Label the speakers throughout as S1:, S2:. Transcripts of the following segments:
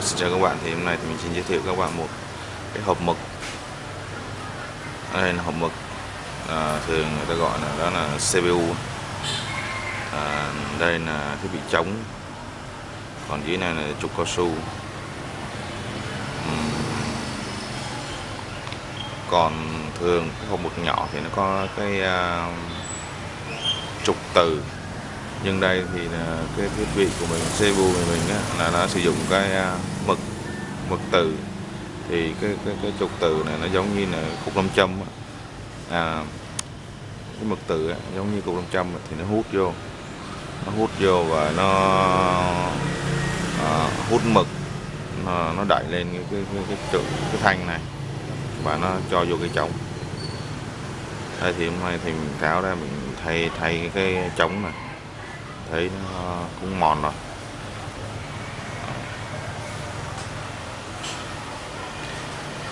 S1: À, xin chào các bạn. Thì hôm nay thì mình xin giới thiệu các bạn một cái hộp mực. Đây là hộp mực à, thường người ta gọi là đó là CPU à, đây là thiết bị chống. Còn dưới này là trục cao su. Còn thường cái hộp mực nhỏ thì nó có cái uh, trục từ nhưng đây thì là cái thiết bị của mình CPU của mình á, là nó sử dụng cái à, mực mực từ. Thì cái cái cái trục từ này nó giống như là cục nam châm á. à, cái mực từ á, giống như cục nam châm thì nó hút vô. Nó hút vô và nó à, hút mực. Nó, nó đẩy lên cái cái cái cái, trụ, cái thanh này và nó cho vô cái trống. Đây thì hôm nay thì mình tháo ra mình thay thay cái trống này thấy nó cũng mòn rồi.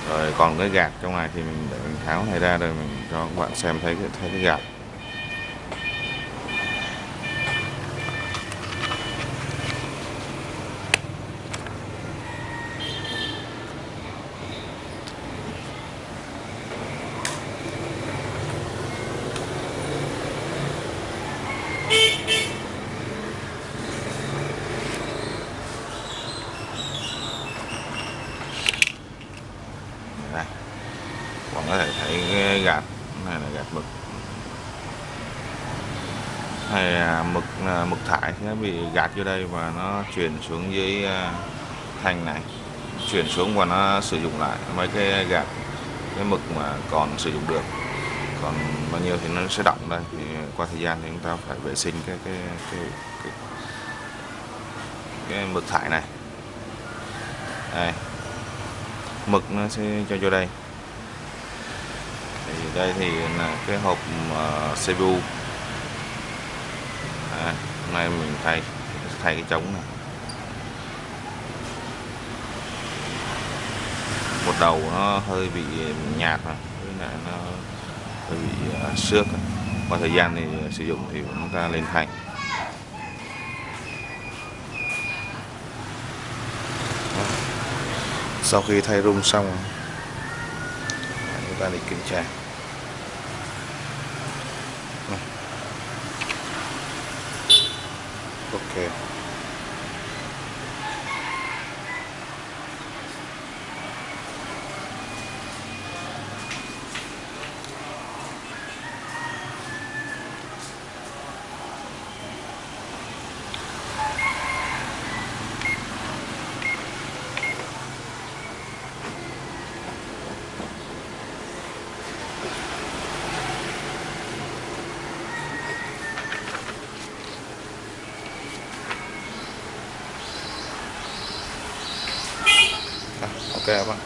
S1: Rồi còn cái gạt trong này thì mình để mình tháo này ra rồi mình cho các bạn xem thấy cái thấy cái gạt. Đây còn có thể thấy cái gạt này là gạt mực. Hay là mực à, mực thải sẽ bị gạt vô đây và nó chuyển xuống dưới à, thanh này. Chuyển xuống và nó sử dụng lại mấy cái gạt cái mực mà còn sử dụng được. Còn bao nhiêu thì nó sẽ đọng đây. Thì qua thời gian thì chúng ta phải vệ sinh cái cái cái cái, cái mực thải này. Đây mực nó sẽ cho vô đây. Thì đây thì là cái hộp ờ, uh, CPU à, hôm nay mình thay thay cái trống này. Một đầu nó hơi bị nhạt mà, với lại nó hơi bị uh, xước. Qua thời gian thì sử dụng thì chúng ta lên thay. Sau khi thay rung xong chúng ta đi kiểm tra. Ok. À, ok các bạn